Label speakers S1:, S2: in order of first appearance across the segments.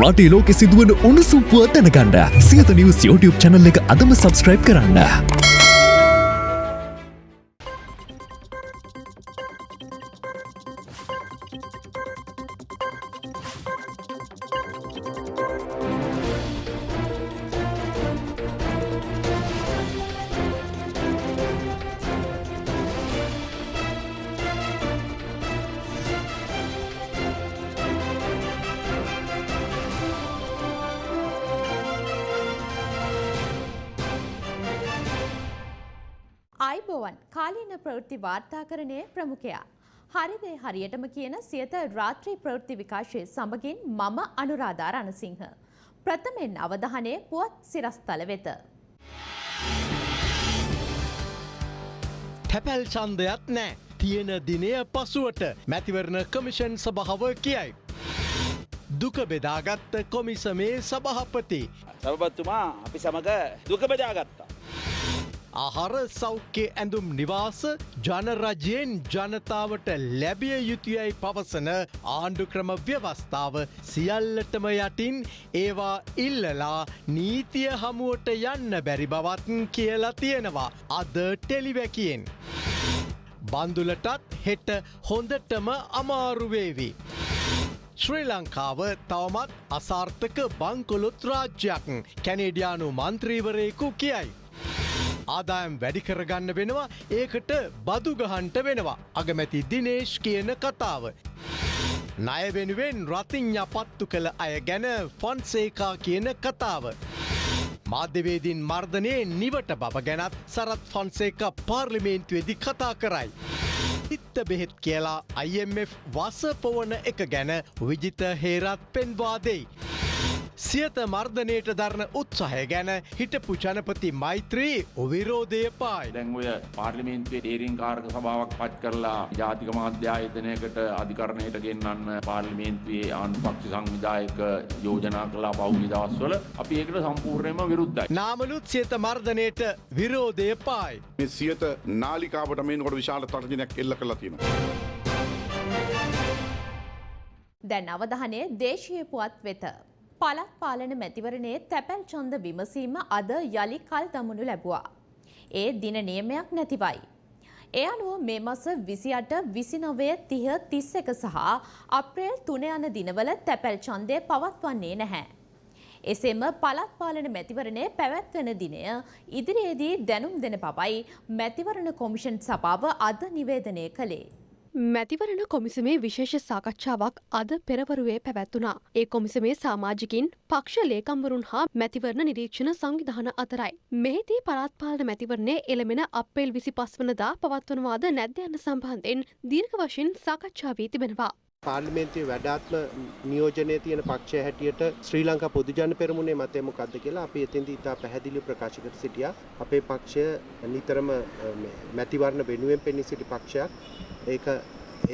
S1: රටේ ලෝකෙ සිදුවන උණුසුම් පුවත් දැනගන්න සියත නිවස් YouTube channel එක අදම subscribe කරන්න.
S2: හරියටම කියන සියත රාත්‍රී ප්‍රවෘත්ති විකාශය සමගින් මම අනුරාධා රණසිංහ. ප්‍රථමෙන් අවධානය පුවත් සිරස්තල වෙත.
S3: තැපැල් චන්දයක් නෑ. තියෙන දිනය පසුවට මැතිවරණ කමිෂන් සභාව කියයි. දුක බෙදාගත්ත කොමිසමේ සභහපති.
S4: සභපත්තුමා අපි සමඟ දුක බෙදාගත්තා.
S3: ආහාර සෞඛ්‍ය ඇඳුම් නිවාස ජනරජයෙන් ජනතාවට ලැබිය යුතුයයි පවසන ආණ්ඩුක්‍රම ව්‍යවස්ථාව සියල්ලටම යටින් ඒවා ඉල්ලලා නීතිය හමුවට යන්න බැරි බවත් කියලා තියෙනවා අද ටෙලිවැකියෙන්. බන්දුලටත් හෙට හොඳටම අමාරුවේවි. ශ්‍රී ලංකාව තවමත් අසාර්ථක බංකොලොත් රාජ්‍යයක් කැනේඩියානු මන්ත්‍රීවරයෙකු කියයි. ආදායම් වැඩි කරගන්න වෙනවා ඒකට බදු ගහන්ට වෙනවා අගමැති දිනේශ් කියන කතාව. ණය වෙනුවෙන් රතිං්ඥ පත්තු කළ අය ගැන ෆොන්සේකා කියන කතාව. මාධ්‍යවේදීන් මර්ධනයේ නිවට බව ගැනත් සරත් ෆොන්සේක පාර්ලිමේන්තුවේදි කතා කරයි. ඉත්ත බෙහෙත් කියලා IMF වසපොවන එක ගැන විජිත හේරත් පෙන්වාදෙයි. සියත මර්ධනයට දරන උත්සාහය ගැන හිටපු ජනපති මෛත්‍රී විරෝධය පායි.
S4: දැන් ඔය පාර්ලිමේන්තුවේ තේරීම් කාරක සභාවක් පත් කරලා ජාතික මාධ්‍යායතනයකට අධිකරණයට ගෙන්වන්න පාර්ලිමේන්තුවේ ආණ්ඩුපක්ෂ සංවිධායක යෝජනා කළා පහුගිය දවස්වල අපි ඒකට සම්පූර්ණයෙන්ම විරුද්ධයි.
S3: නාමලුත් සියත මර්ධනයට විරෝධය පායි.
S5: මේ සියත නාලිකාවට මේනකොට විශාල තර්ජනයක් එල්ල කලා තියෙනවා.
S2: දැන් අවධානය දේශීය පුවත් වෙත. පළත් පාලන මැතිවරණයේ තැපැල් චන්ද විමසීම අද යළි කල් දමනු ලැබුවා. ඒ දින නියමයක් නැතිවයි. ඒ අනුව මේ මස විසියට විසිනොවය තිහ තිස්ස එක සහ අප්‍රේල් තුන යන දිනවල තැපැල් චන්දය පවත්වන්නේ නැහැ. එසේම පළත් පාලන මැතිවරණය පැවැත්වෙන දිනය ඉදිරියේදී දැනුම් දෙන බවයි මැතිවරණ කොමිෂන් සභාව අද නිවේදනය කළේ.
S6: මැතිවරණ කොමිසමේ විශේෂ සාකච්ඡාවක් අද පෙරවරුවේ පැවැත්වුණා. ඒ කොමිසමේ සාමාජිකින් පක්ෂ ලේකම්වරුන් හා මැතිවරණ නිරීක්ෂණ සංවිධාන අතරයි. මෙහිදී පළාත්පාලන මැතිවරණය එළමෙන අප්‍රේල් විසි පස්වනදා පවත්වනවාද නැද්ද යන්න සම්බන්ධයෙන් දීර්ඝ වශයෙන් සාකච්ඡා වී තිබෙනවා.
S7: පාර්ලිමේන්තුවේ වැඩාත්ම නියෝජනය තියෙන පක්ෂය හැටියට ශ්‍රී ලංකා පොදුජන පෙරමුණේ මතය මොකක්ද කියලා අපි එතෙන්දී ඉතා පැහැදිලිව ප්‍රකාශ කර සිටියා. අපේ පක්ෂය නිතරම මැතිවරණ වෙනුවෙන් පෙනී සිටි පක්ෂයක්. ඒක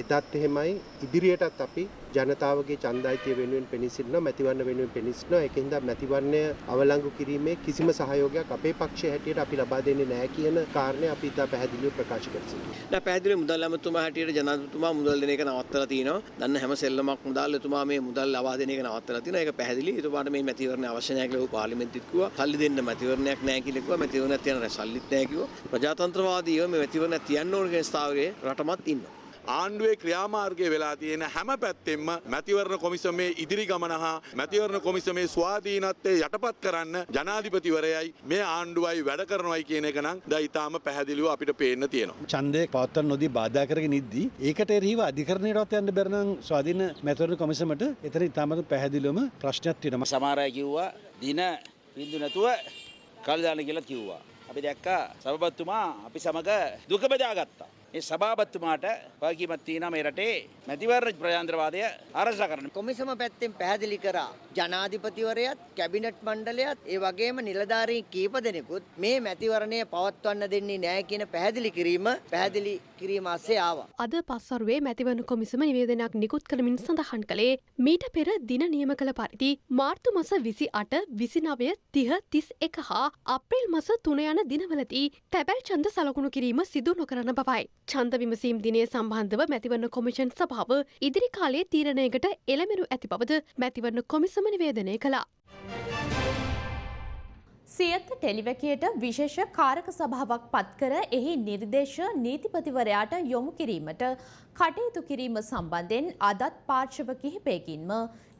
S7: එදත් එහෙමයි ඉදිරියටත් අපි ජනතාවගේ ඡන්දායිතිය වෙනුවෙන් පෙනී සිටිනවා මැතිවරණ වෙනුවෙන් පෙනී සිටිනවා ඒකින්ද මැතිවරණය අවලංගු කිරීමේ කිසිම සහයෝගයක් අපේ පක්ෂය හැටියට අපි ලබා දෙන්නේ නැහැ කියන කාරණය අපි ඉතා පැහැදිලිව ප්‍රකාශ කර සිටිනවා.
S8: නෑ පැහැදිලි මුදල් ඇමතුමා හැටියට ජනාධිපතිතුමා මුදල් දෙන එක නවත්තලා තිනවා. දන්න හැම සෙල්ලමක් මුදල් එතුමා මේ මුදල් ලබා දෙන එක නවත්තලා තිනවා. ඒක පැහැදිලි. එතුමාට මේ මැතිවරණ අවශ්‍ය නැහැ කියලා පාර්ලිමේන්තුවෙත් කිව්වා. සල්ලි දෙන්න මැතිවරණයක් නැහැ කියලා කිව්වා. මැතිවරණයක් තියන සල්ලිත් නැහැ කිව්වා. ප්‍රජාතන්ත්‍රවාදීව මේ මැතිවරණයක් තියන්න ඕන කියන ස්ථාවරයේ රටමත් ඉන්නවා.
S5: ආණ්ඩුවේ ක්‍රියාමාර්ගය වෙලා තියෙන හැම පැත්තෙම මැතිවරණ කොමිසමේ ඉදිරි ගමන හා මැතිවරණ කොමිසමේ ස්වාධීනත්වය යටපත් කරන්න ජනාධිපතිවරයයි මේ ආණ්ඩුවයි වැඩ කරනවයි කියන එක නම් ද ඉතාම පැහැදිලිව අපිට පේන්න තියෙනවා.
S9: ඡන්දය පවත්වන්න නොදී බාධා කරගෙන ඉද්දී ඒකට එරෙහිව අධිකරණයටත් යන්න බැරි නම් ස්වාධීන මැතිවරණ කොමිසමට එතන ඉතාමත් පැහැදිලිවම ප්‍රශ්නයක් තියෙනවා.
S4: සමහර අය කිව්වා දින බින්දු නැතුව කල් දාන්න කියලා කිව්වා. අපි දැක්කා සභාපතිතුමා අපි සමග දුක බෙදාගත්තා. ඒ සභාපතිතුමාට වගකීමක් තියෙනවා මේ රටේ මැතිවරණ ප්‍රජාතන්ත්‍රවාදය ආරක්ෂා කරන්න.
S10: කොමිසම පැත්තෙන් පැහැදිලි කරා ජනාධිපතිවරයත් කැබිනට් මණ්ඩලයත් ඒ වගේම නිලධාරීන් කීප දෙනෙකුත් මේ මැතිවරණය පවත්වන්න දෙන්නේ නැහැ කියන පැහැදිලි කිරීම පැහැදිලි කිරීම අස්සේ ආවා.
S6: අද පස්වරුවේ මැතිවරණ කොමිසම නිවේදනයක් නිකුත් කළමින් සඳහන් කළේ මීට පෙර දින නියම කළ පරිදි මාර්තු මස විසි අට විසිනවය තිහ තිස් එක හා අප්‍රේල් මස තුන යන දිනවලදී තැබැල් චන්ද සලකුණු කිරීම සිදු නොකරන බවයි. ඡන්ද විමසීම් දිනය සම්බන්ධව මැතිවරණ කොමිෂන් සභාව ඉදිරි කාලයේ තීරණයකට එළමෙනු ඇති බවද මැතිවරණ කොමිසම නිවේදනය කළා.
S2: සියත ටෙලිවැකියට විශේෂ කාරක සභාවක් පත්කර එහි නිර්දේශ නීතිපතිවරයාට යොමු කිරීමට කටයුතු කිරීම සම්බන්ධයෙන් අදත් පාර්ශව කිහිපයකින්ම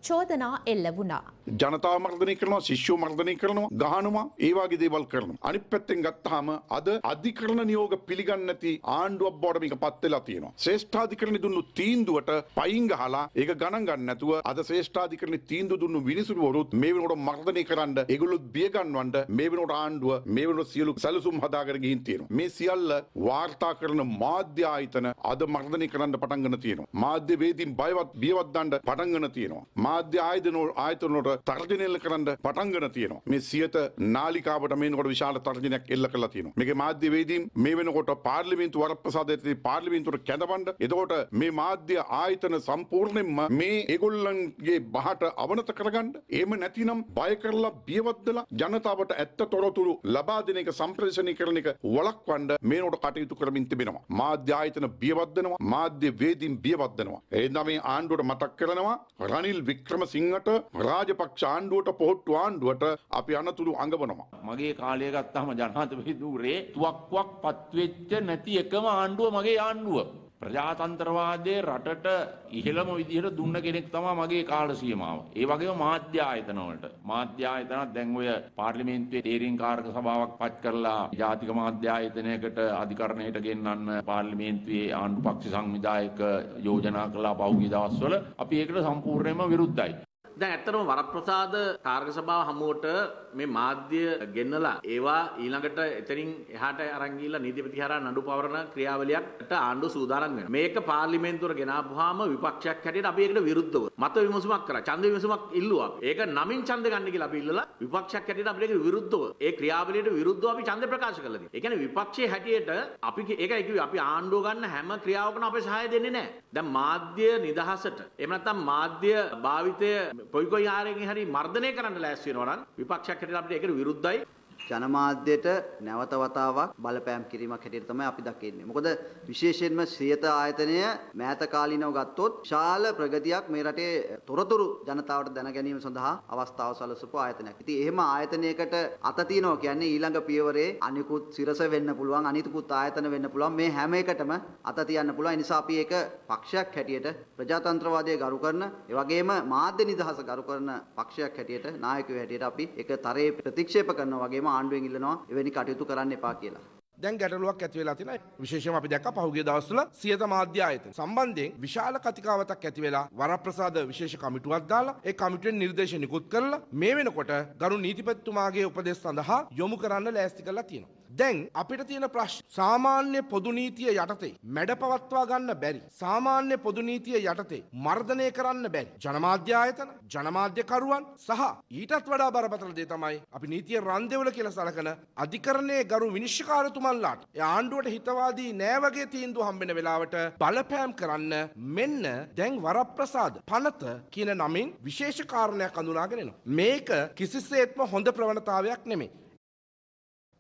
S2: චෝදනා එල්ල වුණා.
S11: ජනතාව මර්ධනය කරනවා ශිෂ්‍යෝ මර්ධනය කරනවා ගහනවා ඒවාගේ දේවල් කරනවා. අනිත් පැත්තෙන් ගත්තාම අද අධිකරණ නියෝග පිළිගන්නේ නැති ආණ්ඩුවක් බවට මේක පත් වෙලා තියෙනවා. ශ්‍රේෂ්ඨාධිකරණ දුන්නු තීන්දුවට පයින් ගහලා ඒක ගණන් ගන්න නැතුව අද ශ්‍රේෂ්ඨාධිකරණ තීන්දුව දුන්නු විනිසුරුවරුත් මේ වෙනකොට මර්ධනය කරන්න ඒගොල්ලොත් බිය ගන්නවන්න මේ වෙනකොට ආණ්ඩුව මේ වෙනකොට සියලු සැලසුම් හදාගෙන ගිහින් තියෙනවා. මේ සියල්ල වාර්තා කරන මාධ්‍ය ආයතන අද මර්ධනය කරන්න පටන් ගන්න තියෙනවා. මාධ්‍ය වේදීන් බයවත් බියවත් දාන්න පටන් ගන්න තියෙනවා. මාධ්‍ය ආයතන ආයතනවලට තර්ජනය එල්ල කරන්න පටන් ගන්න තියෙනවා. මේ සියත නාලිකාවට මේනකොට විශාල තර්ජනයක් එල්ල කරලා තියෙනවා. මේකේ මාධ්‍ය වේදීන් මේ වෙනකොට පාර්ලිමේන්තු වරප්‍රසාදයේදී පාර්ලිමේන්තුවට කැඳවන්න එතකොට මේ මාධ්‍ය ආයතන සම්පූර්ණයෙන්ම මේ ඒගොල්ලන්ගේ බහට අවනත කරගන්න එහෙම නැතිනම් බය කරලා බියවද්දලා ජනතාවට ඇත්ත තොරතුරු ලබා දෙන එක සම්ප්‍රේෂණය කරන එක වළක්වන්න මේනකොට කටයුතු කරමින් තිබෙනවා. මාධ්‍ය ආයතන බියවද්දනවා මාධ්‍ය වේදීන් බියවද්දනවා. එහෙනම් මේ ආණ්ඩුවට මතක් කරනවා රනිල් වික්‍රමසිංහට රාජපක්ෂ ආණ්ඩුවට පොහොට්ටු ආණ්ඩුවට අපි අනතුරු අඟවනවා.
S12: මගේ කාලය ගත්තාම ජනාධිපතිතුරේ තුවක්කුවක් පත්වෙච්ච නැති එකම ආණ්ඩුව මගේ ආණ්ඩුව. ප්‍රජාතන්ත්‍රවාදය රටට ඉහළම විදිහට දුන්න කෙනෙක් තමා මගේ කාල සීමාව. ඒ වගේම මාධ්‍ය ආයතනවලට. මාධ්‍ය ආයතනත් දැන් ඔය පාර්ලිමේන්තුවේ තේරීම් කාරක සභාවක් පත් කරලා ජාතික මාධ්‍ය ආයතනයකට අධිකරණයට ගෙන්නන්න පාර්ලිමේන්තුවේ ආණ්ඩු පක්ෂ සංවිධායක යෝජනා කළා පහුගිය දවස්වල අපි ඒකට සම්පූර්ණයෙන්ම විරුද්ධයි.
S13: දැන් ඇත්තටම වරප්‍රසාද කාර්ක සභාව හමුවට මේ මාධ්‍ය ගෙන්නලා ඒවා ඊළඟට එතනින් එහාට අරන් ගිහිල්ලා නීතිපති හරහා නඩු පවරන ක්‍රියාවලියකට ආණ්ඩුව සූදානම් වෙනවා. මේක පාර්ලිමේන්තුවට ගෙනාපුවාම විපක්ෂයක් හැටියට අපි ඒකට විරුද්ධව මත විමසුමක් කරා. ඡන්ද විමසුමක් ඉල්ලුවා. ඒක නමින් ඡන්ද ගන්න කියලා අපි ඉල්ලලා විපක්ෂයක් හැටියට අපිට ඒකට විරුද්ධව ඒ ක්‍රියාවලියට විරුද්ධව අපි ඡන්ද ප්‍රකාශ කළා තියෙනවා. ඒ කියන්නේ විපක්ෂයේ හැටියට අපි ඒකයි කිව්වේ අපි ආණ්ඩුව ගන්න හැම ක්‍රියාවකම අපේ සහාය දෙන්නේ නැහැ. දැන් මාධ්‍ය නිදහසට එහෙම නැත්නම් මාධ්‍ය භාවිතය කොයි කොයි ආරෙන් හරි මර්ධනය කරන්න ලෑස්ති වෙනවා නම් විපක්ෂයක් හැටියට අපිට ඒකට විරුද්ධයි.
S14: ජනමාධ්‍යයට නැවත වතාවක් බලපෑම් කිරීමක් හැටියට තමයි අපි දකින්නේ. මොකද විශේෂයෙන්ම ශ්‍රියත ආයතනය මෑත කාලීනව ගත්තොත් විශාල ප්‍රගතියක් මේ රටේ තොරතුරු ජනතාවට දැන ගැනීම සඳහා අවස්ථාව සලසපු ආයතනයක්. ඉතින් එහෙම ආයතනයකට අත තියනවා කියන්නේ ඊළඟ පියවරේ අනිකුත් සිරස වෙන්න පුළුවන් අනිකුත් ආයතන වෙන්න පුළුවන් මේ හැම එකටම අත තියන්න පුළුවන්. ඒ නිසා අපි ඒක පක්ෂයක් හැටියට ප්‍රජාතන්ත්‍රවාදය ගරු කරන ඒ වගේම මාධ්‍ය නිදහස ගරු කරන පක්ෂයක් හැටියට නායකයෝ හැටියට අපි ඒක තරයේ ප්‍රතික්ෂේප කරනවා වගේම ආණ්ඩුවෙන් ඉල්ලනවා එවැනි කටයුතු කරන්න එපා කියලා.
S15: දැන් ගැටලුවක් ඇති වෙලා තියෙනවා. විශේෂයෙන්ම අපි දැක්ක පහුගිය දවස්වල සියත මාධ්‍ය ආයතන සම්බන්ධයෙන් විශාල කතිකාවතක් ඇති වෙලා වරප්‍රසාද විශේෂ කමිටුවක් දාලා ඒ කමිටුවෙන් නිර්දේශ නිකුත් කරලා මේ වෙනකොට ගරු නීතිපතිතුමාගේ උපදෙස් සඳහා යොමු කරන්න ලෑස්ති කරලා තියෙනවා. දැන් අපිට තියෙන ප්‍රශ්න සාමාන්‍ය පොදු නීතිය යටතේ මැඩ පවත්වා ගන්න බැරි සාමාන්‍ය පොදු නීතිය යටතේ මර්ධනය කරන්න බැරි ජනමාධ්‍ය ආයතන ජනමාධ්‍යකරුවන් සහ ඊටත් වඩා බරපතල දේ තමයි අපි නීතිය රන්දෙවල කියලා සලකන අධිකරණයේ ගරු විනිශ්චයකාරතුමන්ලාට ඒ ආණ්ඩුවට හිතවාදී නෑ වගේ තීන්දුව හම්බෙන වෙලාවට බලපෑම් කරන්න මෙන්න දැන් වරප්‍රසාද පනත කියන නමින් විශේෂ කාරණයක් අඳුනාගෙන එනවා. මේක කිසිසේත්ම හොඳ ප්‍රවණතාවයක් නෙමෙයි.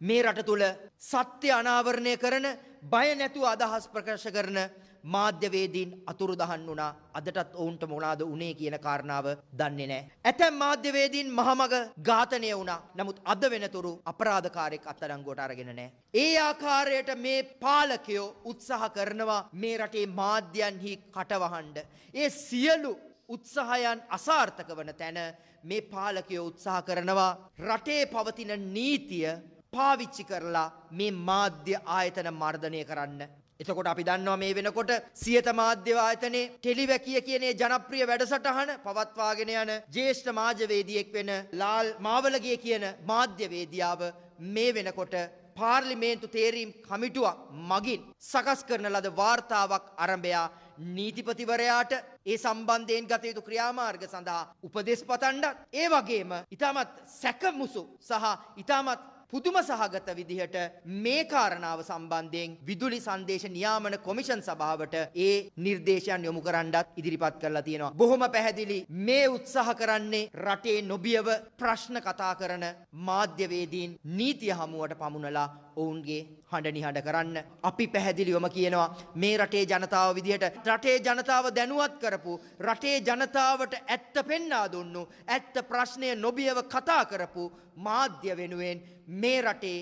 S10: මේ රට තුළ සත්‍ය අනාවරණය කරන බය නැතුව අදහස් ප්‍රකාශ කරන මාධ්‍යවේදීන් අතුරු දහන් වුණා අදටත් ඔවුන්ට මොනාද උනේ කියන කාරණාව දන්නේ නෑ. ඇතැම් මාධ්‍යවේදීන් මහමග ඝාතනය වුණා නමුත් අද වෙනතුරු අපරාධකාරයෙක් අත්අඩංගුවට අරගෙන නෑ. ඒ ආකාරයට මේ පාලකයෝ උත්සාහ කරනවා මේ රටේ මාධ්‍යයන්හි කටවහන්ඩ. ඒ සියලු උත්සාහයන් අසාර්ථක වන තැන මේ පාලකයෝ උත්සාහ කරනවා රටේ පවතින නීතිය පාවිච්චි කරලා මේ මාධ්‍ය ආයතන මර්ධනය කරන්න. එතකොට අපි දන්නවා මේ වෙනකොට සියත මාධ්‍ය ආයතනයේ ටෙලිවැකිය කියන ජනප්‍රිය වැඩසටහන පවත්වාගෙන යන ජ්‍යෙෂ්ඨ මාධ්‍යවේදියෙක් වෙන ලාල් මාවලගේ කියන මාධ්‍යවේදියාව මේ වෙනකොට පාර්ලිමේන්තු තේරීම් කමිටුවක් මගින් සකස් කරන ලද වාර්තාවක් අරඹයා නීතිපතිවරයාට ඒ සම්බන්ධයෙන් ගත යුතු ක්‍රියාමාර්ග සඳහා උපදෙස් පතන්ඩත් ඒ වගේම ඉතාමත් සැකමුසු සහ ඉතාමත් පුදුම සහගත විදිහට මේ කාරණාව සම්බන්ධයෙන් විදුලි සංදේශ නියාමන කොමිෂන් සභාවට ඒ නිර්දේශයන් යොමු කරන්නත් ඉදිරිපත් කරලා තියෙනවා. බොහොම පැහැදිලි මේ උත්සාහ කරන්නේ රටේ නොබියව ප්‍රශ්න කතා කරන මාධ්‍යවේදීන් නීතිය හමුවට පමුණලා ඔවුන්ගේ හඬ නිහඬ කරන්න. අපි පැහැදිලිවම කියනවා මේ රටේ ජනතාව විදිහට රටේ ජනතාව දැනුවත් කරපු රටේ ජනතාවට ඇත්ත පෙන්නා දුන්නු ඇත්ත ප්‍රශ්නය නොබියව කතා කරපු මාධ්‍ය වෙනුවෙන් මේ රටේ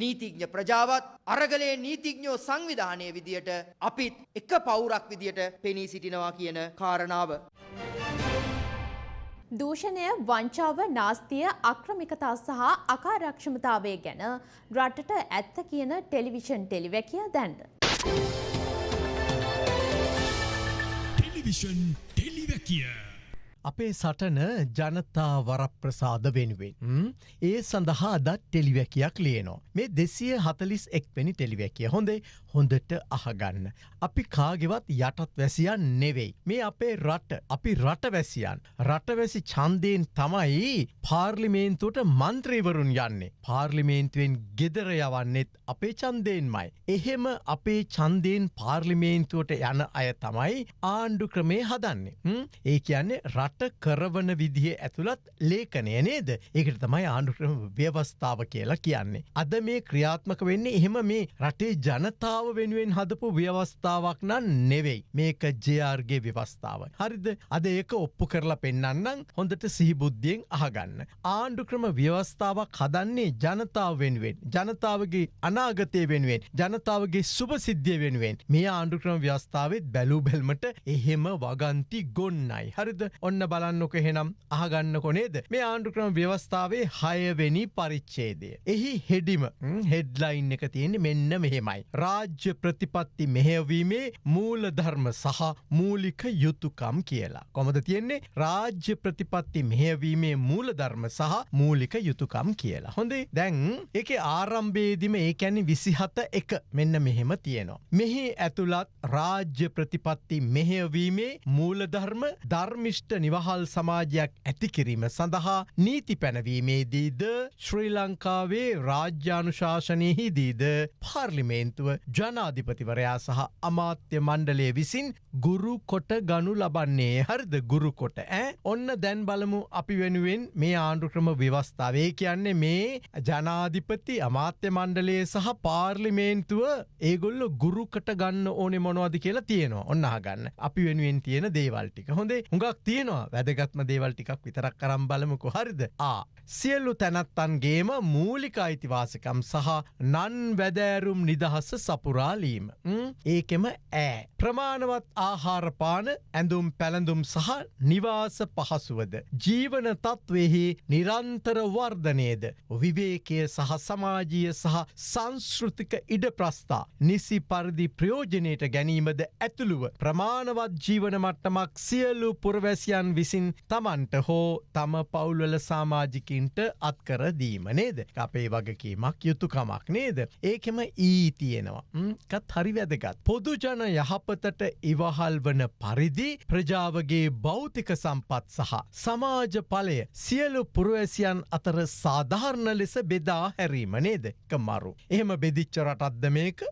S10: නීතිඥ ප්‍රජාවත් අරගලේ නීතිඥෝ සංවිධානය විදියට අපිත් එක පවුරක් විදියට පෙනී සිටිනවා කියන කාරණාව.
S2: දූෂණය වංචාව නාස්තිය අක්‍රමිකතා සහ අකාරක්ෂමතාවය ගැන රටට ඇත්ත කියන ටෙලිවිෂන් ටෙලිවැකිය දැන්ද.
S1: ටෙලිවිෂන් ටෙලිවැකිය.
S3: අපේ සටන ජනතා වරප්‍රසාද වෙනුවෙන්. ඒ සඳහා අදත් ටෙලිවැකියක් ලියනවා. මේ දෙසිය හතලිස් එක්වැනි ටෙලිවැකිය හොඳේ හොඳට අහගන්න. අපි කාගෙවත් යටත් වැසියන් නෙවෙයි. මේ අපේ රට අපි රටවැසියන්. රටවැසි චන්දයෙන් තමයි පාර්ලිමේන්තුවට මන්ත්‍රීවරුන් යන්නේ. පාර්ලිමේන්තුවෙන් ගෙදර යවන්නෙත් අපේ චන්දයෙන්මයි. එහෙම අපේ චන්දයෙන් පාර්ලිමේන්තුවට යන අය තමයි ආණ්ඩු ක්‍රමේ හදන්නේ. ඒ කියන්නේ රට කරවන විදිහ ඇතුළත් ලේකනය නේද ඒකට තමයි ආණ්ඩුක්‍රම ව්‍යවස්ථාව කියලා කියන්නේ. අද මේ ක්‍රියාත්මක වෙන්නේ එහෙම මේ රටේ ජනතාව වෙනුවෙන් හදපු ව්‍යවස්ථාවක් නම් නෙවෙයි මේක ජයාර්ගේ ව්‍යවස්ථාව. හරිද අද ඒක ඔප්පු කරලා පෙන්න්නම් හොඳට සිහිබුද්ධියෙන් අහගන්න. ආණ්ඩුක්‍රම ව්‍යවස්ථාවක් හදන්නේ ජනතාව වෙනුවෙන් ජනතාවගේ අනාගතය වෙනුවෙන් ජනතාවගේ සුපසිද්ධිය වෙනුවෙන් මේ ආණ්ඩුක්‍රම ව්‍යවස්ථාවත් බැලූ බැල්මට එහෙම වගන්ති ගොන්නයි. හරිද ඔන්න බලන්නක හෙනම් අහගන්න කොනේද මේ ආණ්ඩුක්‍රම ව්‍යවස්ථාවේ හයවෙනි පරිච්චේදය. එහි හෙඩිම හෙඩ්ලයින් එක තියෙන මෙන්න මෙහෙමයි. රාජ්‍ය ප්‍රතිපත්ති මෙහෙවීමේ මූල ධර්ම සහ මූලික යුතුකම් කියලා. කොමද තියෙන්නේ රාජ්‍ය ප්‍රතිපත්ති මෙහෙවීමේ මූල ධර්ම සහ මූලික යුතුකම් කියලා. හොඳේ දැන් එක ආරම්භේදිම ඒකැනි විසිහත එක මෙන්න මෙහෙම තියෙනවා. මෙහි ඇතුළත් රාජ්‍ය ප්‍රතිපත්ති මෙහෙවීමේ මූලධර්ම ධර්මිෂ්ට නිවහල් සමාජයක් ඇතිකිරීම සඳහා නීති පැනවීමේදීද ශ්‍රී ලංකාවේ රාජ්‍යානුශාසනයහිදීද පාර්ලිමේන්තුව ජනාධිපතිවරයා සහ අමාත්‍ය මණ්ඩලය විසින් ගුරු කොට ගනු ලබන්නේ හරිද? ගුරු කොට ඇ ඔන්න දැන් බලමු අපි වෙනුවෙන් මේ ආණ්ඩුක්‍රම ව්‍යවස්ථාවේ කියන්නේ මේ ජනාධිපති අමාත්‍ය මණ්ඩලයේ සහ පාර්ලිමේන්තුව ඒගොල්ල ගුරුකට ගන්න ඕනෙ මොනවද කියලා තියෙනවා. ඔන්නහගන්න අපි වෙනුවෙන් තියෙන දේවල්ටික හොඳේ හුඟක් තියෙනවා. වැදගත්ම දේවල් ටිකක් විතරක් කරම් බලමුකු. හරිද? ආ සියල්ලු තැනත්තන්ගේම මූලික අයිතිවාසකම් සහ නන් වැදෑරුම් නිදහස්ස සපුරාලීම ඒකෙම ඇ ප්‍රමාණවත් ආහාරපාන ඇඳුම් පැළඳුම් සහ නිවාස පහසුවද? ජීවන තත්වෙහි නිරන්තර වර්ධනයද? විවේකය සහ සමාජීය සහ සංස්ෘතික ඉඩ ප්‍රස්ථා නිසි පරිදි ප්‍රයෝජනයට ගැනීමද ඇතුළුව? ප්‍රමාණවත් ජීවන මට්ටමක් සියලු පුරවැසියන් විසින් තමන්ට හෝ තම පවුල්වල සාමාජිකින්ට අත්කර දීම නේද? අපේ වගකීමක් යුතුකමක් නේද? ඒකෙම ඊ තියෙනවා. කත් හරි වැදගත්. පොදුජන යහපතට ඉවහල් වන පරිදි ප්‍රජාවගේ භෞතික සම්පත් සහ සමාජ පලය සියලු පුරුවැසියන් අතර සාධාරණ ලෙස බෙදා හැරීම නේද? කමරු එහෙම බෙදිච්ච රටත්ද මේක?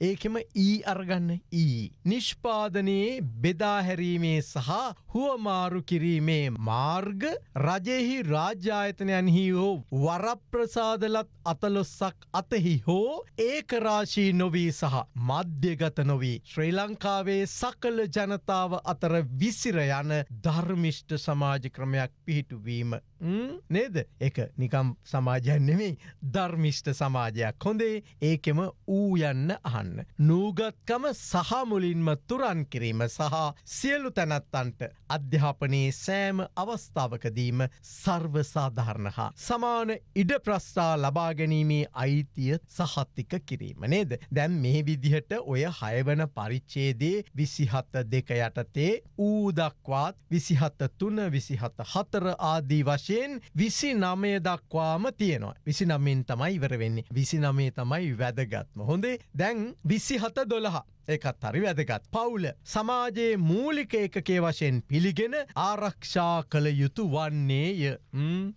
S3: ඒකෙම ඊ අර්ගන්න ඊ. නිෂ්පාදනයේ බෙදාහැරීමේ සහ හුවමාරු කිරීමේ මාර්ග රජෙහි රාජ්‍යායතනයන්හි හෝ වරප්‍රසාදලත් අතලොස්සක් අතෙහි හෝ ඒකරාශී නොවී සහ මධ්‍යගත නොවී ශ්‍රී ලංකාවේ සකල ජනතාව අතර විසිර යන ධර්මිෂ්ට සමාජ ක්‍රමයක් පිහිටුවීම නේද එක නිකම් සමාජයන් නෙමෙයි ධර්මිෂ්ට සමාජයක් හොඳේ ඒකෙම ඌ යන්න අහන්න. නූගත්කම සහමුලින්ම තුරන් කිරීම සහ සියලු තැනැත්තන්ට අධ්‍යාපනයේ සෑම අවස්ථාවකදීම සර්වසාධාරණ හා සමාන ඉඩ ප්‍රස්ථා ලබා ගැනීමේ අයිතිය සහත්තික කිරීම නේද. දැන් මේ විදිහට ඔය හයවන පරිච්චේදේ විසිහත්ත දෙක යටතේ ඌදක්වාත් විසිහත්ත තුන විසිහත්ත හතර ආදී වශයෙන් විසි නමය දක්වාම තියෙනවා. විසි නමින් තමයි ඉවර වෙන්නේ. විසි නමේ තමයි වැදගත්ම. හොඳේ දැන් විසි හත දොළහ ඒකත් හරි වැදගත්. පවුල සමාජයේ මූලික එකකේ වශයෙන් පිළිගෙන ආරක්ෂා කළ යුතු වන්නේය.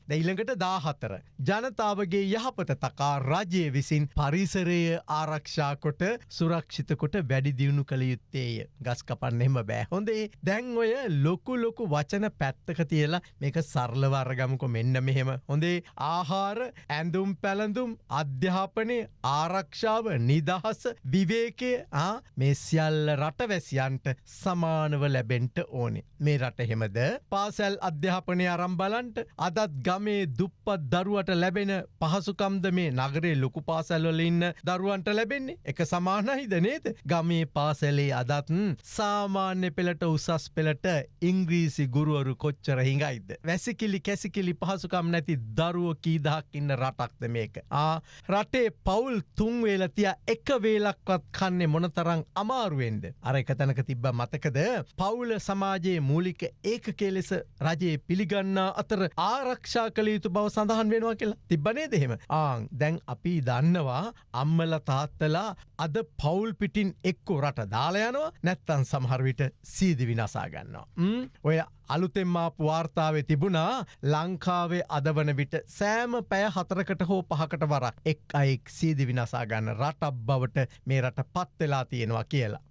S3: දෙයිළඟට දාහතර. ජනතාවගේ යහපත තකා රජය විසින් පරිසරය ආරක්ෂා කොට සුරක්ෂිතකොට වැඩි දියුණු කළ යුත්තේය. ගස් කපන්නෙම බෑ. හොඳේ දැන් ඔය ලොකු ලොකු වචන පැත්තක තියලා මේක සරලවර්ගමුක මෙන්න මෙහෙම. හොඳේ ආහාර ඇඳුම් පැළඳුම් අධ්‍යාපනය ආරක්ෂාව නිදහස විවේකය මේ සියල්ල රටවැසියන්ට සමානව ලැබෙන්ට ඕනේ. මේ රට හෙමද පාසැල් අධ්‍යාපනය අරම් බලන්ට අදත් ගමේ දුප්පත් දරුවට ලැබෙන පහසුකම්ද මේ නගරේ ලොකු පාසැල්වල ඉන්න දරුවන්ට ලැබෙන්නේ එක සමානහිද නේද ගමේ පාසැලේ අදත්න් සාමාන්‍ය පෙළට උසස් පෙළට ඉංග්‍රීසි ගුරුවරු කොච්චර හිඟයිද. වැසිකිලි කැසිකිලි පහසුකම් නැති දරුව කීදහක් ඉන්න රටක්ද මේක. ආ රටේ පවුල් තුන්වේලතිය එක වේලක්වත් කන්නේ මොනතරං අමාරුවෙන්ද. අර එක තැනක තිබ්බ මතකද? පවුල සමාජයේ මූලික ඒක කෙලෙස රජයේ පිළිගන්නා අතර ආරක්ෂා කළ යුතු බව සඳහන් වෙනවා කියලා. තිබ්බනේ දෙහෙම ආං දැන් අපි දන්නවා අම්මල තාත්තලා අද පවුල් පිටින් එක්කෝ රට දාලයනවා නැත්තන් සමහරවිට සීදි විනාසා ගන්නවා. ඔය අලුතෙම්මාපු වාර්තාවේ තිබුණා ලංකාවේ අදවන විට සෑම පැය හතරකට හෝ පහකට වරක් එක් අයෙක් සීදි විනාසා ගන්න රටක් බවට මේ රට පත්වෙලා තියෙනවා කියලා.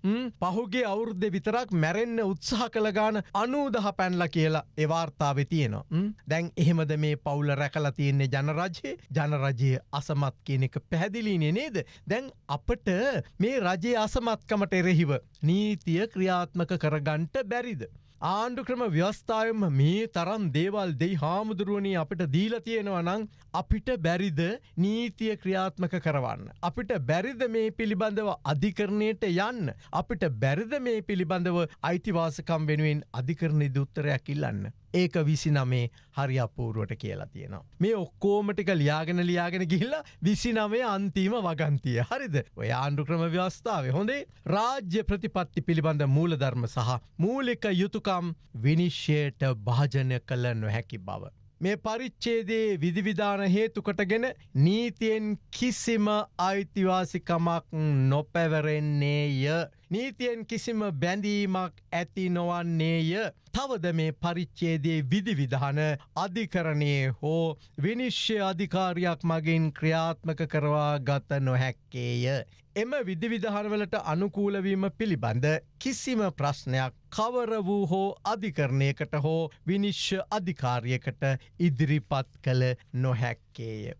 S3: පහුගේ අවුරුද්ධ විතරක් මැරෙන්න්න උත්සාහ කළ ගාන අනූදහ පැන්ල කියලා එවාර්තාව තියෙනවා. දැන් එහෙමද මේ පවුල රැකල තියෙන්නේ ජනරජයේ ජනරජයේ අසමත් කියන එක පැහැදිලිනේ නේද. දැන් අපට මේ රජයේ අසමත්කමට එරෙහිව නීතිය ක්‍රියාත්මක කරගන්ට බැරිද. ආණ්ඩු ක්‍රම ව්‍යවස්ථාවම මේ තරම් දේවල් දෙයි හාමුදුරුවනී අපිට දීල තියෙනවා නං අපිට බැරිද නීතිය ක්‍රියාත්මක කරවන්න. අපිට බැරිද මේ පිළිබඳව අධිකරණයට යන්න. අපිට බැරිද මේ පිළිබඳව අයිතිවාසකම් වෙනුවෙන් අධිකරණ දුත්තරයක් ඉල්ලන්න. ඒක විසි නමේ හරි අපූරුවට කියලා තියෙනවා. මේ ඔක්කෝමටික ලියාගෙන ලියාගෙන ගිහිල්ලා විසි නමේ අන්තිම වගන්තිය හරිද ඔය ආණ්ඩු ක්‍රම ව්‍යවස්ථාව හොඳේ රාජ්‍ය ප්‍රතිපත්ති පිළිබඳ මූලධර්ම සහ මූලික යුතුකම් විනිශ්්‍යයට භාජනය කළ නොහැකි බව. මේ පරිච්චේදේ විධවිධාන හේතුකටගෙන නීතියෙන් කිසිම අයිතිවාසිකමක් නොපැවරෙන්නේය. නීතියෙන් කිසිම බැඳීමක් ඇති නොවන්නේය. තවද මේ පරිච්චේදේ විධවිධාන අධිකරණයේ හෝ විනිශ්්‍ය අධිකාරයක් මගින් ක්‍රියාත්මක කරවා ගත නොහැක්කේය. එම විධවිධානවලට අනුකූලවීම පිළිබඳ කිසිම ප්‍රශ්නයක් කවර වූ හෝ අධිකරණයකට හෝ විනිශ්්‍ය අධිකාරියකට ඉදිරිපත් කළ නොහැක්කේය.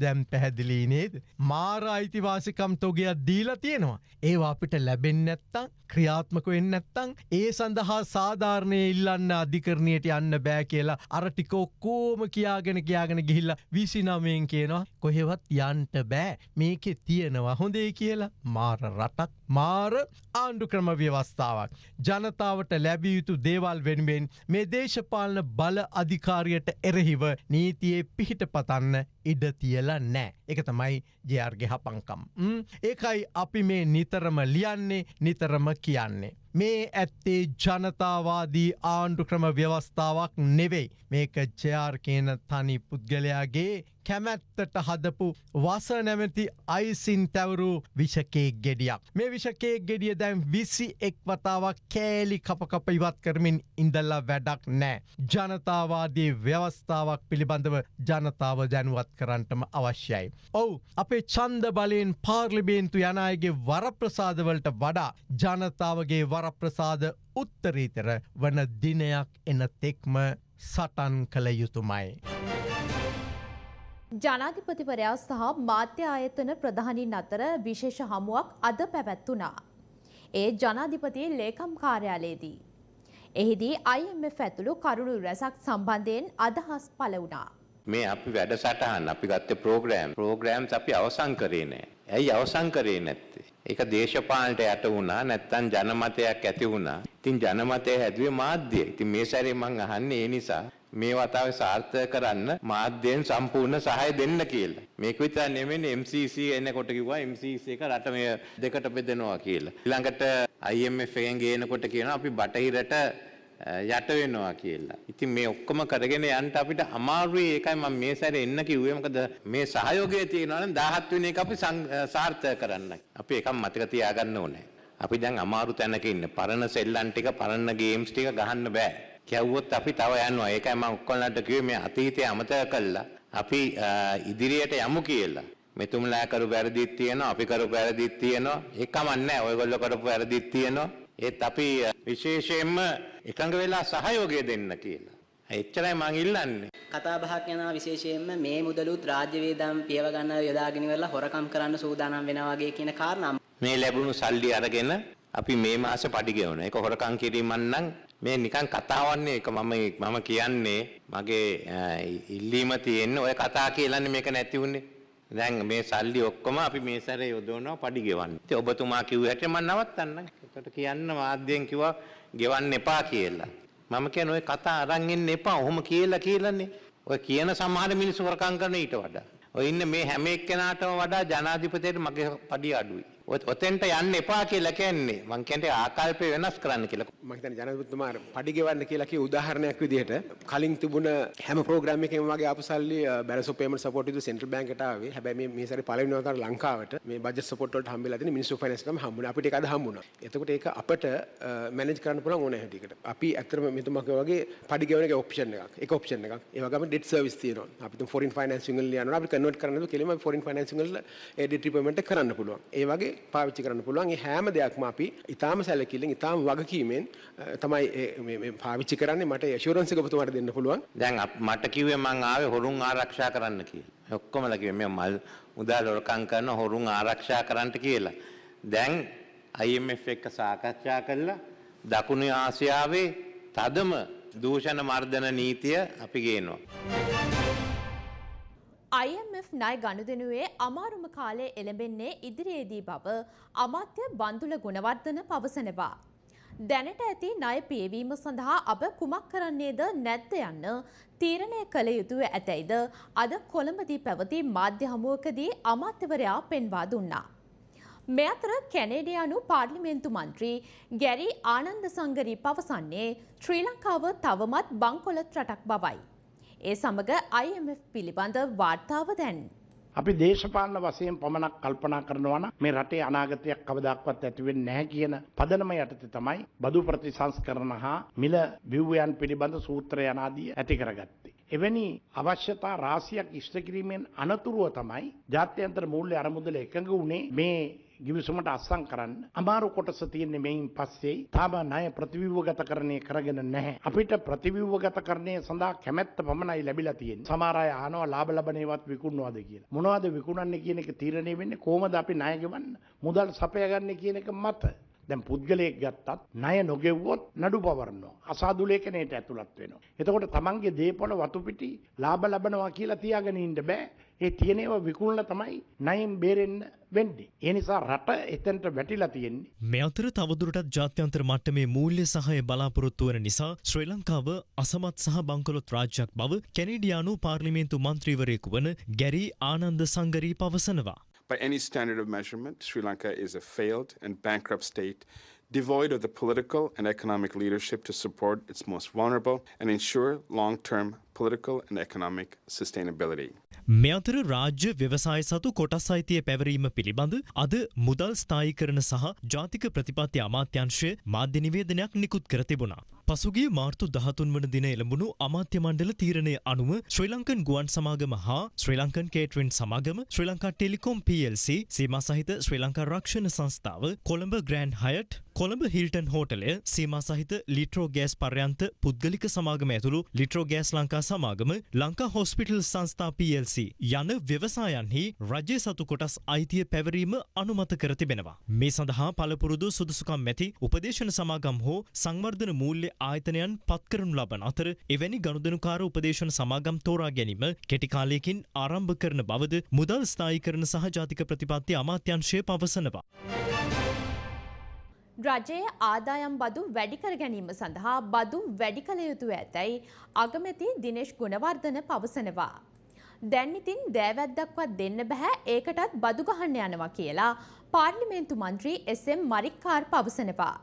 S3: දැම් පැහැදිලී නේද. මාර අයිතිවාසිකම් තොගයක් දීලා තියෙනවා. ඒවා අපිට ලැබෙන් නැත්තං ක්‍රියාත්මක වෙන්න නැත්තං ඒ සඳහා සාධාරණය ඉල්ලන්න අධිකරණයට යන්න බෑ කියලා අරටික ඔක්කෝම කියාගෙන කියාගෙන ගිහිල්ල විසිනමයෙන් කියනවා කොහෙවත් යන්ට බෑ මේකෙ තියෙනවා හොඳේ කියලා මාර රටක් මාර ආණ්ඩු ක්‍රම ව්‍යවස්ථාවක්. ජනතාවට ලැබිය යුතු දේවල් වෙනුවෙන් මේ දේශපාලන බල අධිකාරියට එරෙහිව නීතියේ පිහිට පතන්න ඉඩ තියල නෑ. එක තමයි ජයාර්ගෙ හපංකම්. ඒකයි අපි මේ නිතරම ලියන්නේ නිතරම කියන්නේ. මේ ඇත්තේ ජනතාවාදී ආණ්ඩු ක්‍රම ව්‍යවස්ථාවක් නෙවෙයි. මේක ජයාර් කියන තනි පුද්ගලයාගේ කැමැත්තට හදපු වස නැමැති අයිසින් තැවරු විෂකේ ගෙඩියක්. මේ විෂකේ ගෙඩිය දැම් විසි එක් වතාවක් කෑලි කපකප ඉවත් කරමින් ඉඳල්ලා වැඩක් නෑ. ජනතාවාදී ව්‍යවස්ථාවක් පිළිබඳව ජනතාව දැනුවත් කරන්නටම අවශ්‍යයි. ඔවු අපේ චන්ද බලයෙන් පාර්ලිබේන්තු යනයගේ වරප්‍රසාදවලට වඩා ජනතාවගේ වරප්‍රසාද උත්තරීතර වන දිනයක් එන තෙක්ම සටන් කළ යුතුමයි.
S2: ජනාධිපතිවරයා සහ මාධ්‍ය ආයතන ප්‍රධානින් අතර විශේෂ හමුවක් අද පැවැත්වුණා. ඒ ජනාධිපති ලේකම් කාර්යාලයේදී. එහිදී IMF ඇතුළු කරුණු රැසක් සම්බන්ධයෙන් අදහස් පළ වුණා.
S16: මේ අපි වැඩසටහන් අපි ගත්තේ ප්‍රෝග්‍රෑම් ප්‍රෝග්‍රෑම්ස් අපි අවසන් කරේ නෑ. ඇයි අවසන් කරේ නැත්තේ? ඒක දේශපාලනට යට වුණා නැත්තම් ජනමතයක් ඇති වුණා. ඉතින් ජනමතය හැදුවේ මාධ්‍යය. ඉතින් මේ සැරේ මං අහන්නේ ඒ නිසා මේ වතාවේ සාර්ථක කරන්න මාධ්‍යයෙන් සම්පූර්ණ සහාය දෙන්න කියලා. මේක විතර නෙමෙයි MCC එනකොට කිව්වා MCC එක රට මේ දෙකට බෙදනවා කියලා. ඊළඟට IMF එකෙන් ගේනකොට කියනවා අපි බටහිරට යට වෙනවා කියලා. ඉතින් මේ ඔක්කොම කරගෙන යන්න අපිට අමාරුයි ඒකයි මම මේ සැරේ එන්න කිව්වේ මොකද මේ සහයෝගය තියෙනවා නම් 17 වෙනි එක අපි සාර්ථක කරන්න. අපි එකක් මතක තියාගන්න ඕනේ. අපි දැන් අමාරු තැනක ඉන්න. පරණ සෙල්ලම් ටික පරණ ගේම්ස් ටික ගහන්න බෑ. කැව්වොත් අපි තව යනවා. ඒකයි මම ඔක්කොලන්ට කිව්වේ මේ අතීතය අමතක කළා. අපි ඉදිරියට යමු කියලා. මෙතුමලා කරු වැරදිත් තියෙනවා, අපි කරු වැරදිත් තියෙනවා. ඒක කමන්නේ ඔයගොල්ලෝ කරපු වැරදිත් තියෙනවා. ඒත් අපි විශේෂයෙන්ම එකඟ වෙලා සහයෝගය දෙන්න කියලා. එච්චරයි මං ඉල්ලන්නේ.
S17: කතා බහක් යනවා විශේෂයෙන්ම මේ මුදලුත් රාජ්‍ය වේදම් පියව ගන්න යොදාගෙන ඉවරලා හොරකම් කරන්න සූදානම් වෙනවා වගේ කියන කාරණා
S16: මේ ලැබුණු සල්ලි අරගෙන අපි මේ මාසේ පඩි ගෙවන. ඒක හොරකම් කිරීමක් නම් මේ නිකන් කතාවන්නේ ඒක මම මම කියන්නේ මගේ අ, ඉල්ලීම තියෙන්නේ ඔය කතා කියලානේ මේක නැති වුනේ. දැන් මේ සල්ලි ඔක්කොම අපි මේ සැරේ යොදවනවා පඩි ගෙවන්න. ඉතින් ඔබතුමා කිව්ව හැටි මම නවත්තන්නම්. ඒකට කියන්න මාධ්‍යයෙන් කිව්වා ගෙවන්න එපා කියලා. මම කියන්නේ ඔය කතා අරන් එන්න එපා. ඔහොම කියලා කියලානේ. ඔය කියන සමහර මිනිස්සු හොරකම් කරන ඊට වඩා. ඔය ඉන්න මේ හැම එක්කෙනාටම වඩා ජනාධිපතියට මගේ පඩිය අඩුයි. ඔත- ඔතෙන්ට යන්න එපා කියලා කියන්නේ. මං කියන්නේ ආකල්පය වෙනස් කරන්න කියලා.
S18: මම හිතන්නේ ජනාධිපතිතුමා පඩි ගෙවන්න කියලා කිය උදාහරණයක් විදිහට කලින් තිබුණ හැම ප්‍රෝග්‍රෑම් එකකම වගේ ආපු සල්ලි බැලන්ස් ඔෆ් පේමන්ට් සපෝට් විදිහට සෙන්ට්‍රල් බැංක් එකට ආවේ. හැබැයි මේ මේ සැරේ පළවෙනි වතාවට ලංකාවට මේ බජට් සපෝට් වලට හම්බෙලා තියෙන මිනිස්සු ෆයිනෑන්ස් එකම හම්බුණා. අපිට ඒක අද හම්බුණා. එතකොට ඒක අපිට මැනේජ් කරන්න පුළුවන් ඕන හැටියකට. අපි ඇත්තටම මෙතුමා කිව්වා වගේ පඩි ගෙවන එක ඔප්ෂන් එකක්. ඒක ඔප්ෂන් එකක්. ඒ වගේම ඩෙට් සර්විස් තියෙනවා. අපි තුන් ෆොරින් ෆයිනෑන්සිං වල යනවා. අපි කන්වර්ට් කරන්න නේද කෙලින්ම ෆොරින් ෆයිනෑන්සිං වල ඒ ඩෙට් රිපේමන්ට් එක කරන්න පුළුවන්. ඒ වගේ පාවිච්චි කරන්න පුළුවන්. ඒ හැම දෙයක්ම අපි ඊටාම සැලකිල්ලෙන් ඊටාම වගකීමෙන් අ, තමයි ඒ- මේ මේ පාවිච්චි කරන්නේ. මට ඇෂුරන්ස් එක ඔබතුමාට දෙන්න පුළුවන්.
S16: දැන් අප- මට කිව්වේ මං ආවේ හොරුන් ආරක්ෂා කරන්න කියලා. ඔක්කොමලා කිව්වේ මේ මල් මුදල් හොරකම් කරන හොරුන් ආරක්ෂා කරන්නට කියලා. දැන් IMF එක්ක සාකච්ඡා කළා දකුණු ආසියාවේ තදම දූෂණ මර්ධන නීතිය අපි ගේනවා.
S2: IMF ණය ගනුදෙනුවේ අමාරුම කාලය එළඹෙන්නේ ඉදිරියේදී බව අමාත්‍ය බන්දුල ගුණවර්ධන පවසනවා. දැනට ඇති ණය පියවීම සඳහා අප කුමක් කරන්නේද නැද්ද යන්න තීරණය කළ යුතුව ඇතැයිද අද කොළඹදී පැවති මාධ්‍ය හමුවකදී අමාත්‍යවරයා පෙන්වා දුන්නා. මේ අතර කැනේඩියානු පාර්ලිමේන්තු මන්ත්‍රී ගැරි ආනන්ද සංගරී පවසන්නේ ශ්‍රී ලංකාව තවමත් බංකොලොත් රටක් බවයි. ඒ සමග IMF පිළිබඳ වාර්තාව දැන්.
S19: අපි දේශපාලන වශයෙන් පමණක් කල්පනා කරනවා නම් මේ රටේ අනාගතයක් කවදාක්වත් ඇති වෙන්නේ නැහැ කියන පදනම යටතේ තමයි බදු ප්‍රතිසංස්කරණ හා මිල ව්‍යුහයන් පිළිබඳ සූත්‍රය අනාදී ඇති කරගත්තේ. එවැනි අවශ්‍යතා රාශියක් ඉෂ්ට කිරීමෙන් අනතුරුව තමයි ජාත්‍යන්තර මූල්‍ය අරමුදල එකඟ වුණේ මේ ගිවිසුමට අස්සම් කරන්න අමාරු කොටස තියෙන්නේ මෙයින් පස්සේ තාම ණය ප්‍රතිව්‍යුහගතකරණය කරගෙන නැහැ. අපිට ප්‍රතිව්‍යුහගතකරණය සඳහා කැමැත්ත පමණයි ලැබිලා තියෙන්නේ. සමහර අය අහනවා ලාභ ලබන ඒවාත් විකුණනවාද කියලා. මොනවද විකුණන්නේ කියන එක තීරණය වෙන්නේ කොහොමද අපි ණය ගෙවන්න මුදල් සපයාගන්නේ කියන එක මත. දැන් පුද්ගලයෙක් ගත්තත් ණය නොගෙව්වොත් නඩු පවරනවා. අසාදු ලේඛනයට ඇතුළත් වෙනවා. එතකොට තමන්ගේ දේපොළ වතු පිටි ලාභ ලබනවා කියලා තියාගෙන ඉන්න බෑ. ඒ තියෙන ඒවා විකුණලා තමයි ණයෙන් බේරෙන්න වෙන්නේ. ඒ නිසා රට එතනට වැටිලා තියෙන්නේ.
S1: මේ අතර තවදුරටත් ජාත්‍යන්තර මට්ටමේ මූල්‍ය සහය බලාපොරොත්තු වන නිසා ශ්‍රී ලංකාව අසමත් සහ බංකොලොත් රාජ්‍යයක් බව කැනේඩියානු පාර්ලිමේන්තු මන්ත්‍රීවරයෙකු වන ගැරී ආනන්ද සංගරී පවසනවා.
S20: By any standard of measurement, Sri Lanka is a failed and bankrupt state, devoid of the political and economic leadership to support its most vulnerable and ensure long term political and economic sustainability.
S1: මේ අතර රාජ්‍ය ව්‍යවසාය සතු කොටස් අයිතිය පැවරීම පිළිබඳ අද මුදල් ස්ථායිකරන සහ ජාතික ප්‍රතිපත්ති අමාත්‍යංශය මාධ්‍ය නිවේදනයක් නිකුත් කර තිබුණා. පසුගිය මාර්තු දහතුන් වන දින එළඹුණු අමාත්‍ය මණ්ඩල තීරණය අනුව ශ්‍රී ලංකන් ගුවන් සමාගම හා ශ්‍රී ලංකන් කේටරින් සමාගම ශ්‍රී ලංකා ටෙලිකොම් PLC සීමා සහිත ශ්‍රී ලංකා රක්ෂණ සංස්ථාව Colombo Grand Hyatt Colombo Hilton හෝටලය සීමා සහිත ලිට්‍රෝ ගෑස් පර්යන්ත පුද්ගලික සමාගම ඇතුළු ලිට්‍රෝ ගෑස් ලංකා සමාගම ලංකා හොස්පිටල් සංස්ථා PLC යන ව්‍යවසායන්හි රජය සතු කොටස් අයිතිය පැවරීම අනුමත කර තිබෙනවා. මේ සඳහා පළපුරුදු සුදුසුකම් ඇති උපදේශන සමාගම් හෝ සංවර්ධන මූල්‍ය ආයතනයන් පත්කරනු ලබන අතර එවැනි ගනුදනුකාර උපදේශන සමාගම් තෝරා ගැනීම කෙටි කාලයකින් ආරම්භ කරන බවද මුදල් ස්ථායීකරණ සහ ජාතික ප්‍රතිපත්ති අමාත්‍යංශය පවසනවා.
S2: රජයේ ආදායම් බදු වැඩිකර ගැනීම සඳහා බදු වැඩි කළ යුතු ඇතැයි අගමැති දිනේශ් ගුණවර්ධන පවසනවා. දැන් ඉතින් දෑවැද්දක්වත් දෙන්න බැහැ ඒකටත් බදු ගහන්න යනවා කියලා පාර්ලිමේන්තු මන්ත්‍රී එස්.එම්. මරික්කාර් පවසනවා.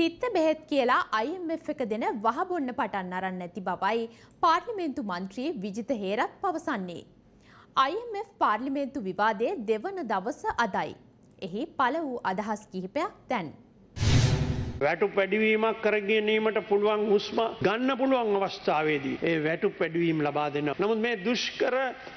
S2: තිත්ත බෙහෙත් කියලා IMF එක දෙන වහබොන්න පටන් අරන් නැති බවයි පාර්ලිමේන්තු මන්ත්‍රී විජිත හේරත් පවසන්නේ. IMF පාර්ලිමේන්තු විවාදයේ දෙවන දවස අදයි. එහි පළ වූ අදහස් කිහිපයක් දැන්.
S21: වැටු පැඩිවීමක් කරගැනීමට පුළුවන් හුස්ම ගන්න පුළුවන් අවස්ථාවේදී ඒ වැටු පැඩවීම් ලබා දෙන්න. නමුත් මේ දුෂ්කර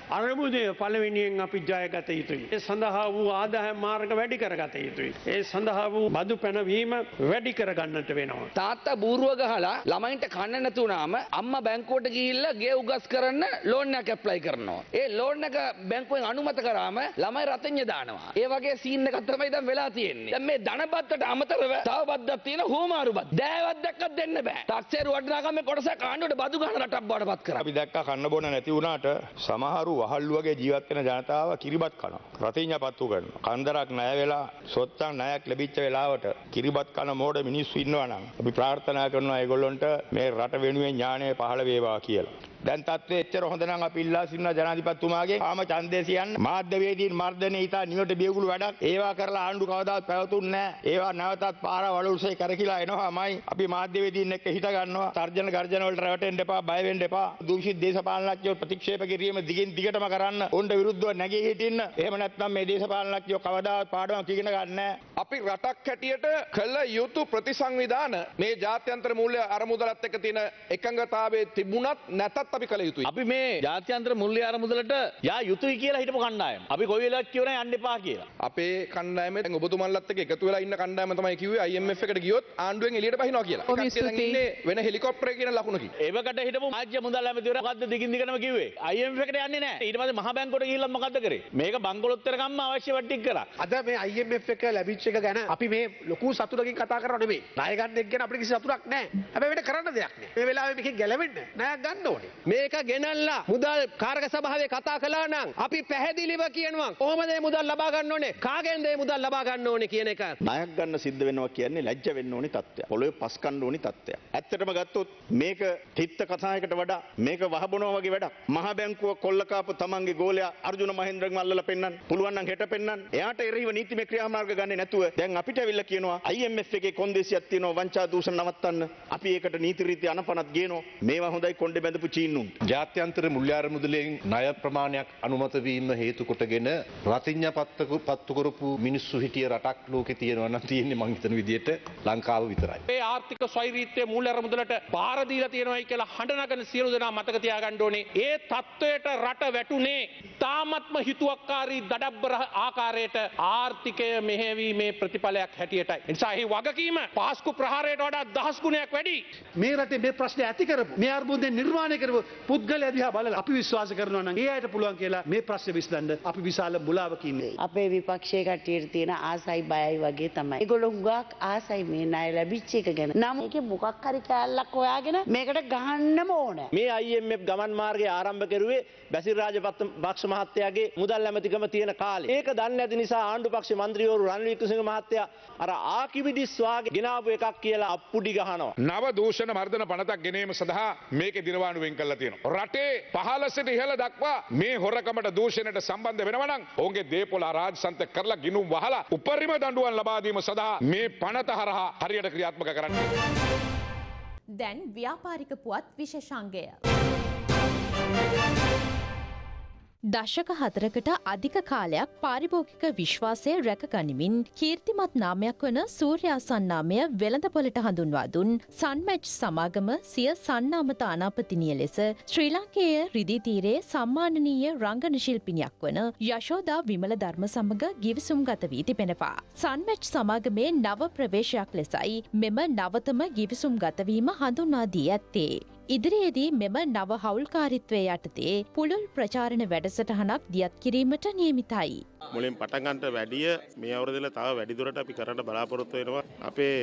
S21: අරමුදය පළවෙනියෙන් අපි ජයගත යුතුයි. ඒ සඳහා වූ ආදාය මාර්ග වැඩි කරගත යුතුයි. ඒ සඳහා වූ බදු පැනවීම වැඩි කරගන්නට වෙනවා.
S22: තාත්තා බූරුව ගහලා ළමයින්ට කන්න නැතුනාම අම්මා බැංකුවට ගිහිල්ලා ගේ උගස් කරන්න ලෝන් එකක් ඇප්ලයි කරනවා. ඒ ලෝන් එක බැංකුවෙන් අනුමත කරාම ළමයි රතඤ්ඤ දානවා. ඒ වගේ සීන් එකක් තමයි දැන් වෙලා තියෙන්නේ. දැන් මේ ධනබද්දට අමතරව තව බද්දක් තියෙන හෝමාරු බද්ද. දෑවත් දැක්කත් දෙන්න බෑ. තාක්ෂේරු වටිනාකමේ කොටසක් ආණ්ඩුවට බදු ගන්න රටක් බවට පත් කරා.
S23: අපි දැක්කා කන්න බොන නැති වුණාට සමහරු වහල්ලු වගේ ජීවත් වෙන ජනතාව කිරිබත් කනවා. රතිඤ්ඤා පත්තු කරනවා. කන්දරක් ණය වෙලා සොත්තම් ණයක් ලැබිච්ච වෙලාවට කිරිබත් කන මෝඩ මිනිස්සු ඉන්නවා නම් අපි ප්‍රාර්ථනා කරනවා ඒගොල්ලොන්ට මේ රට වෙනුවෙන් ඥාණය පහළ වේවා කියලා. දැන් තත්ත්වය එච්චර හොඳ නම් අපි ඉල්ලා සිටිනවා ජනාධිපතිතුමාගේ ආම ඡන්දය සියන්න මාධ්‍යවේදීන් මර්ධනය ඊට නිවට බියගුළු වැඩක් ඒවා කරලා ආණ්ඩු කවදාවත් පැවතුන්නේ නැහැ. ඒවා නැවතත් පාර වලුල්සේ කරකිලා එනවාමයි. අපි මාධ්‍යවේදීන් එක්ක හිට ගන්නවා. තර්ජන ගර්ජන වලට රැවටෙන්න එපා, බය වෙන්න එපා. දූෂිත දේශපාලනඥයෝ ප්‍රතික්ෂේප කිරීම දිගින් දිගටම කරන්න. උන්ට විරුද්ධව නැගී හිටින්න. එහෙම නැත්නම් මේ දේශපාලනඥයෝ කවදාවත් පාඩමක් ඉගෙන ගන්න.
S15: අපි රටක් හැටියට කළ යුතු ප්‍රතිසංවිධාන මේ ජාත්‍යන්තර මූල්‍ය අරමුදලත් එක්ක තියෙන එකඟතාවයේ තිබුණත් නැතත් අපි කළ යුතුයි.
S13: අපි මේ ජාත්‍යන්තර මුල්්‍ය අරමුදලට යා යුතුයි කියලා හිටපු කණ්ඩායම. අපි කොයි වෙලාවත් කියවන යන්න එපා කියලා.
S15: අපේ කණ්ඩායමේ ඔබතුමන්ලත් එක්ක එකතු වෙලා ඉන්න කණ්ඩායම තමයි කිව්වේ IMF එකට ගියොත් ආණ්ඩුවෙන් එළියට බහිනවා කියලා. කට්ටිය දැන්. ඉන්නේ වෙන හෙලිකොප්ටරේ කියන ලකුණකින්.
S13: ඒවකට හිටපු රාජ්‍ය මුදල් ඇමතිවර මොකද්ද දිගින් දිගටම කිව්වේ? IMF එකට යන්නේ නැහැ. ඊට පස්සේ මහ බැංකුවට ගිහිල්ලා මොකද්ද කරේ? මේක බංකොලොත්තර ගම්ම අවශ්‍ය වටික් කරා.
S24: අද මේ IMF එක ලැබිච්ච එක ගැන අපි මේ ලොකු සතුටකින් කතා කරනව නෙමෙයි. ණය ගන්න එක ගැන අපිට කිසි සතුටක් නැහැ. හැබැයි වෙන කරන්න දෙයක් නැහැ. මේ වෙලාවේ මේකෙන් ගැලවෙන්න ණයක් ගන්න ඕනේ.
S25: මේක ගෙනල්ලා මුදල් කාරක සභාවේ කතා කළා නම් අපි පැහැදිලිව කියනවා කොහොමද මේ මුදල් ලබා ගන්න ඕනේ කාගෙන්ද මේ මුදල් ලබා ගන්න ඕනේ කියන එක
S26: ණයක් ගන්න සිද්ධ වෙනවා කියන්නේ ලැජ්ජ වෙන්න ඕනි තත්ත්වයක්. පොළොවේ පස් කන්න ඕනි තත්ත්වයක්. ඇත්තටම ගත්තොත් මේක තිත්ත කතායකට වඩා මේක වහබනවා වගේ වැඩක්. මහ බැංකුව කොල්ලකාපු තමන්ගේ ගෝලයා අර්ජුන මහෙන්ද්‍රන් අල්ලලා පෙන්නන්න. පුළුවන් නම් හෙට පෙන්නන්න. එයාට එරෙහිව නීතිමය ක්‍රියාමාර්ග ගන්නේ නැතුව දැන් අපිට ඇවිල්ලා කියනවා IMF එකේ කොන්දේසියක් තියෙනවා වංචා දූෂණ නවත්තන්න. අපි ඒකට නීති රීති අනපනත් ගේනවා. මේවා හොඳයි කොණ්ඩේ බැඳපු චීන්නුන්ට.
S27: ජාත්‍යන්තර මුල්්‍යාර මුදලෙන් ණය ප්‍රමාණයක් අනුමත වීම හේතු කොටගෙන රතිඤ්ඤා පත්තු පත්තු කරපු මිනිස්සු හිටිය රටක් ලෝකේ තියෙනවා නම් තියෙන්නේ මං හිතන විදිහට ලංකාව විතරයි.
S13: මේ ආර්ථික ස්වෛරීත්වය මූල්‍ය අරමුදලට බාර දීලා තියෙනවායි කියලා හඬනගන සියලු දෙනා මතක තියාගන්න ඕනේ. ඒ තත්වයට රට වැටුනේ තාමත්ම හිතුවක්කාරී දඩබ්බර ආකාරයට ආර්ථිකය මෙහෙවීමේ ප්‍රතිඵලයක් හැටියටයි. ඒ නිසා එහි වගකීම පාස්කු ප්‍රහාරයට වඩා දහස් ගුණයක් වැඩි.
S21: මේ රටේ මේ ප්‍රශ්නේ ඇති කරපු මේ අර්බුදය නිර්මාණය කරපු පුද්ගලයා දිහා බලලා අපි විශ්වාස කරනවා නම් ඒ අයට පුළුවන් කියලා මේ ප්‍රශ්නේ විසඳන්න අපි විශාල මුලාවක ඉන්නේ.
S28: අපේ විපක්ෂයේ කට්ටියට තියෙන ආසයි බයයි වගේ තමයි. ඒගොල්ලෝ හුඟක් ආසයි මේ ණය ලැබිච්ච එක ගැන. නම් ඒකේ මොකක් හරි කෑල්ලක් හොයාගෙන මේකට ගහන්නම ඕන.
S13: මේ IMF ගමන් මාර්ගය ආරම්භ කරුවේ බැසිල් රාජපක්ෂ මහත්තයාගේ මුදල් ඇමතිකම තියෙන කාලේ. ඒක දන්නේ නැති නිසා ආණ්ඩු පක්ෂ මන්ත්‍රීවරු රනිල් වික්‍රමසිංහ මහත්තයා අර ආකිවිදිස් වාගේ ගෙනාවු එකක් කියලා අප්පුඩි ගහනවා.
S11: නව දූෂණ මර්ධන පනතක් ගෙනීම සඳහා මේක දිනවානු වෙන් කල්ලා තියෙනවා. රටේ පහළ සිට ඉහළ දක්වා මේ හොරකමට දූෂණයට සම්බන්ධ වෙනවනම් ඔවුන්ගේ දේපොළ අරාජසන්ත කරලා ගිනුම් වහලා උපරිම දඬුවම් ලබා දීම සඳහා මේ පනත හරහා හරියට ක්‍රියාත්මක කරන්න.
S2: දැන් ව්‍යාපාරික පුවත් විශේෂාංගය. දශක හතරකට අධික කාලයක් පාරිභෝගික විශ්වාසය රැකගනිමින් කීර්තිමත් නාමයක් වන සූර්යාසන් නාමය වෙළඳපොලට හඳුන්වා දුන් සන්මැච් සමාගම සිය සන්නාම තානාපතිනිය ලෙස ශ්‍රී ලංකේය රිදී තීරයේ සම්මානනීය රංගන ශිල්පිනියක් වන යශෝදා විමල ධර්ම සමග ගිවිසුම් ගත වී තිබෙනවා. සන්මැච් සමාගමේ නව ප්‍රවේශයක් ලෙසයි මෙම නවතම ගිවිසුම් ගතවීම හඳුන්වා දී ඇත්තේ. ඉදිරියේදී මෙම නව හවුල්කාරිත්වය යටතේ පුළුල් ප්‍රචාරණ වැඩසටහනක් දියත් කිරීමට නියමිතයි.
S29: මුලින් පටන්ගන්ට වැඩිය මේ අවුරදිල තව වැඩිදුරට අපි කරන්න බලාපොරොත්තු වෙනවා අපේ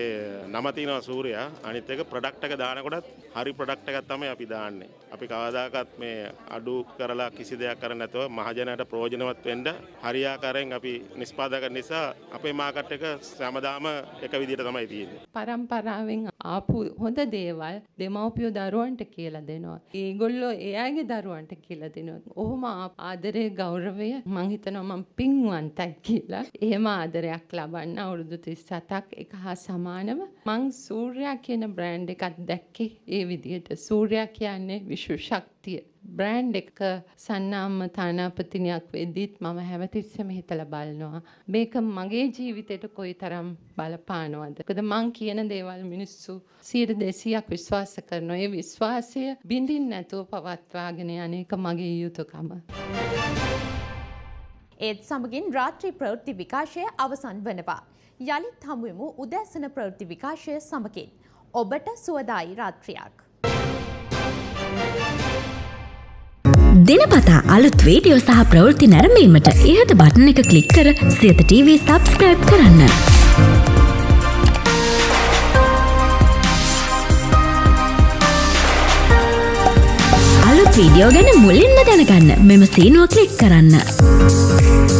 S29: නමතිනවා සූරයා අනිත් එක ප්‍රොඩක්ට් එක දානකොටත් හරි ප්‍රොඩක්ට් එකක් තමයි අපි දාන්නේ. අපි කවදාකවත් මේ අඩු කරලා කිසි දෙයක් කරන්නේ නැතුව මහජනයට ප්‍රයෝජනවත් වෙන්න හරියාකාරයෙන් අපි නිෂ්පාදක නිසා අපේ මාකට් එක හැමදාම එක විදිහට තමයි තියෙන්නේ.
S30: පරම්පරාවෙන් ආපු හොඳ දේවල් දෙමව්පියෝ දරුවන්ට කියලා දෙනවා. ඒගොල්ලෝ එයාගේ දරුවන්ට කියලා දෙනවා. ඔහොම ආදරය ගෞරවය මං හිතනවා මං පින් පින්වන්තයි කියලා. එහෙම ආදරයක් ලබන්න අවුරුදු 37ක් එක හා සමානව මං සූර්යා කියන බ්‍රෑන්ඩ් එකක් දැක්කේ ඒ විදිහට. සූර්යා කියන්නේ විශ්ව ශක්තිය. බ්‍රෑන්ඩ් එක සන්නාම්ම තානාපතිනියක් වෙද්දිත් මම හැමතිස්සෙම හිතලා බලනවා. මේක මගේ ජීවිතයට කොයිතරම් බලපානවද. මොකද මං කියන දේවල් මිනිස්සු 200ක් විශ්වාස කරනවා. ඒ විශ්වාසය බිඳින් නැතුව පවත්වාගෙන යන එක මගේ යුතුයකම.
S2: ඒත් සමගින් රාත්‍රී ප්‍රවෘත්ති විකාශය අවසන් වනවා. යළිත් හමුවෙමු උදැසන ප්‍රවෘත්ති විකාශය සමගින්. ඔබට සුවදායි රාත්‍රියක්.
S31: දිනපතා අලුත් වීඩියෝ සහ ප්‍රවෘත්ති නැරඹීමට ඉහත බටන එක ක්ලික් කර සියත TV සබස්ක්‍රයිබ් කරන්න. අලුත් වීඩියෝ ගැන මුලින්ම දැනගන්න මෙම සීනුව කලික් කරන්න.